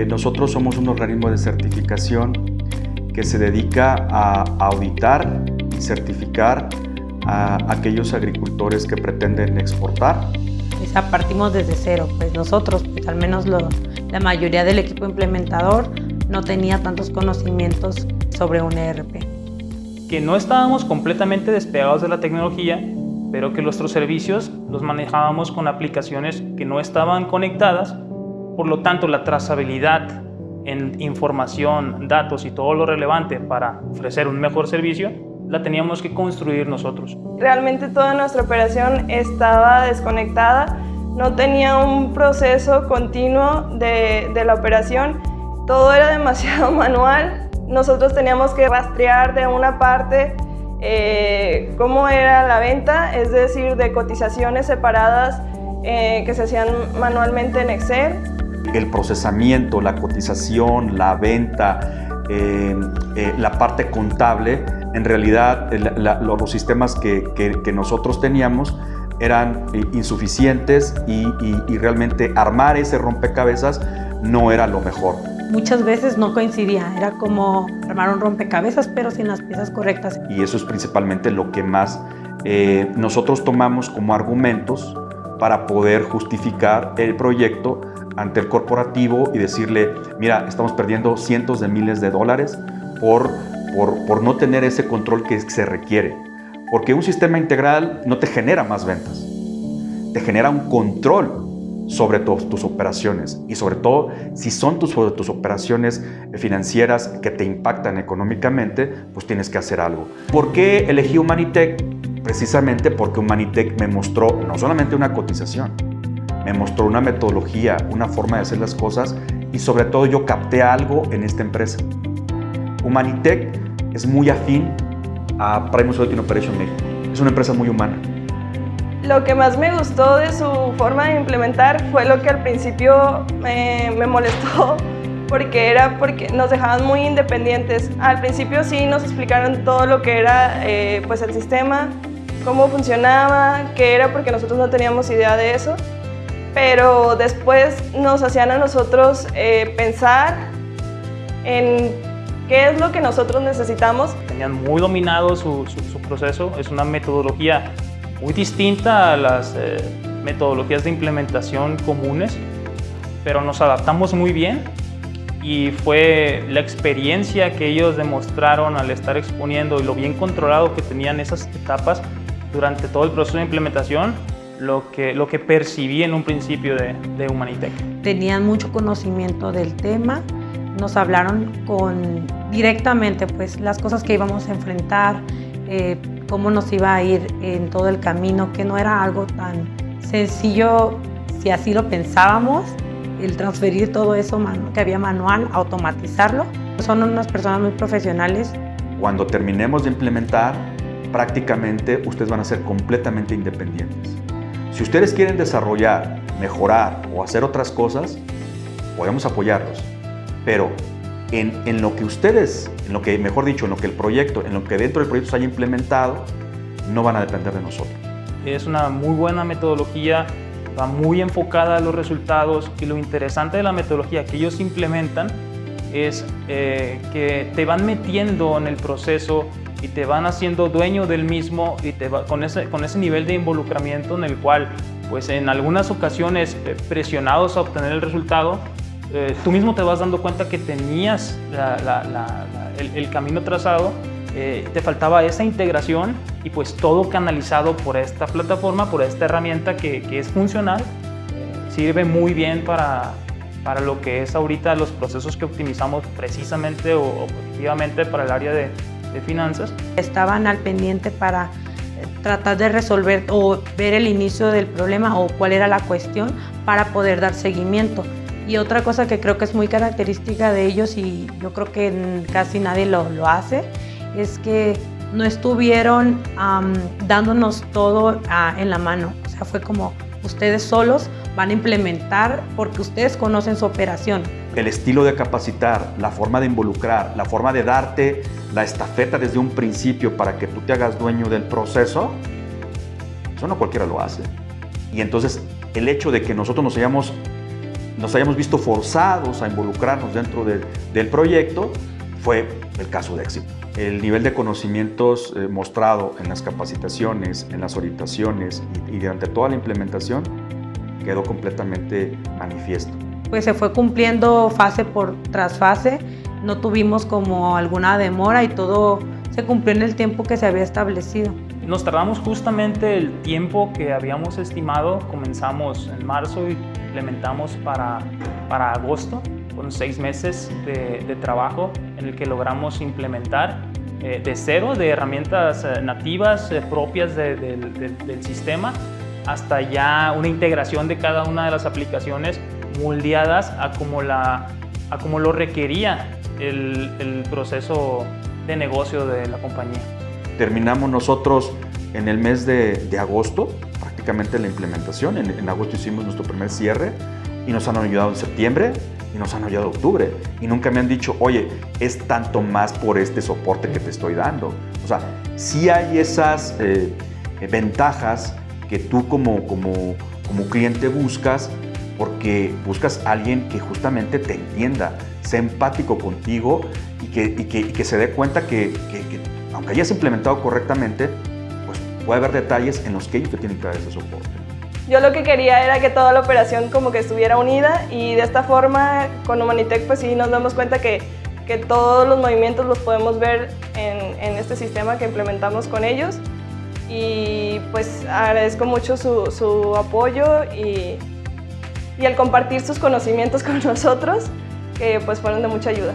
Eh, nosotros somos un organismo de certificación que se dedica a auditar y certificar a aquellos agricultores que pretenden exportar. O sea, partimos desde cero, pues nosotros, pues al menos lo, la mayoría del equipo implementador no tenía tantos conocimientos sobre un ERP. Que no estábamos completamente despegados de la tecnología, pero que nuestros servicios los manejábamos con aplicaciones que no estaban conectadas, por lo tanto la trazabilidad en información, datos y todo lo relevante para ofrecer un mejor servicio, la teníamos que construir nosotros. Realmente toda nuestra operación estaba desconectada, no tenía un proceso continuo de, de la operación, todo era demasiado manual, nosotros teníamos que rastrear de una parte eh, cómo era la venta, es decir, de cotizaciones separadas eh, que se hacían manualmente en Excel. El procesamiento, la cotización, la venta, eh, la parte contable, en realidad los sistemas que, nosotros teníamos eran insuficientes y realmente armar ese rompecabezas no era lo mejor muchas veces no coincidía, era como armar un rompecabezas pero sin las piezas correctas. Y eso es principalmente lo que más eh, nosotros tomamos como argumentos para poder justificar el proyecto ante el corporativo y decirle, mira, estamos perdiendo cientos de miles de dólares por, por, no tener ese control que se requiere. Porque un sistema integral no te genera más ventas, te genera un control sobre tus operaciones y sobre todo si son tus, tus operaciones financieras que te impactan económicamente, pues tienes que hacer algo. ¿Por qué elegí Humanitech? Precisamente porque Humanitech me mostró no solamente una cotización, me mostró una metodología, una forma de hacer las cosas y sobre todo yo capté algo en esta empresa. Humanitech es muy afín a Prime Solution Operation México. Es una empresa muy humana. Lo que más me gustó de su forma de implementar fue lo que al principio me, molestó porque era porque nos dejaban muy independientes. Al principio sí nos explicaron todo lo que era eh, pues el sistema, cómo funcionaba, qué era porque nosotros no teníamos idea de eso, pero después nos hacían a nosotros eh, pensar en qué es lo que nosotros necesitamos. Tenían muy dominado su, su proceso, es una metodología muy distinta a las eh, metodologías de implementación comunes, pero nos adaptamos muy bien y fue la experiencia que ellos demostraron al estar exponiendo y lo bien controlado que tenían esas etapas durante todo el proceso de implementación lo que, lo que percibí en un principio de, de Humanitech. Tenían mucho conocimiento del tema, nos hablaron con, directamente pues, las cosas que íbamos a enfrentar, eh, cómo nos iba a ir en todo el camino, que no era algo tan sencillo si así lo pensábamos, el transferir todo eso que había manual, automatizarlo. Son unas personas muy profesionales. Cuando terminemos de implementar, prácticamente ustedes van a ser completamente independientes. Si ustedes quieren desarrollar, mejorar o hacer otras cosas, podemos apoyarlos, pero en, lo que ustedes, en lo que, mejor dicho, en lo que el proyecto, en lo que dentro del proyecto se haya implementado, no van a depender de nosotros. Es una muy buena metodología, va muy enfocada a los resultados y lo interesante de la metodología que ellos implementan es eh, que te van metiendo en el proceso y te van haciendo dueño del mismo y te va, con, ese, con ese nivel de involucramiento en el cual pues en algunas ocasiones eh, presionados a obtener el resultado eh, tú mismo te vas dando cuenta que tenías el, camino trazado, eh, te faltaba esa integración y pues todo canalizado por esta plataforma, por esta herramienta que, es funcional, sirve muy bien para, para lo que es ahorita los procesos que optimizamos precisamente o, positivamente para el área de, de finanzas. Estaban al pendiente para eh, tratar de resolver o ver el inicio del problema o cuál era la cuestión para poder dar seguimiento. Y otra cosa que creo que es muy característica de ellos y yo creo que casi nadie lo, lo hace, es que no estuvieron dándonos todo ah, en la mano. O sea, fue como ustedes solos van a implementar porque ustedes conocen su operación. El estilo de capacitar, la forma de involucrar, la forma de darte la estafeta desde un principio para que tú te hagas dueño del proceso, eso no cualquiera lo hace. Y entonces el hecho de que nosotros nos hayamos nos hayamos visto forzados a involucrarnos dentro del proyecto, fue el caso de éxito. El nivel de conocimientos eh, mostrado en las capacitaciones, en las orientaciones y, y durante toda la implementación quedó completamente manifiesto. Pues se fue cumpliendo fase por tras fase, no tuvimos como alguna demora y todo se cumplió en el tiempo que se había establecido. Nos tardamos justamente el tiempo que habíamos estimado, comenzamos en marzo y implementamos para, para agosto, con seis meses de, trabajo en el que logramos implementar eh, de cero, de herramientas eh, nativas eh, propias del sistema, hasta ya una integración de cada una de las aplicaciones moldeadas a como, la, a como lo requería el, el proceso de negocio de la compañía. Terminamos nosotros en el mes de, de agosto, prácticamente la implementación. En, en, agosto hicimos nuestro primer cierre y nos han ayudado en septiembre y nos han ayudado en octubre. Y nunca me han dicho, oye, es tanto más por este soporte que te estoy dando. O sea, sí hay esas eh, ventajas que tú como, como, como cliente buscas porque buscas a alguien que justamente te entienda, sea empático contigo y que, y que, y que se dé cuenta que, que, que, aunque hayas implementado correctamente, pues puede haber detalles en los que ellos te tienen que dar ese soporte. Yo lo que quería era que toda la operación como que estuviera unida y de esta forma con Humanitech pues sí nos damos cuenta que, que todos los movimientos los podemos ver en, en este sistema que implementamos con ellos y pues agradezco mucho su, su apoyo y, y el compartir sus conocimientos con nosotros, que pues fueron de mucha ayuda.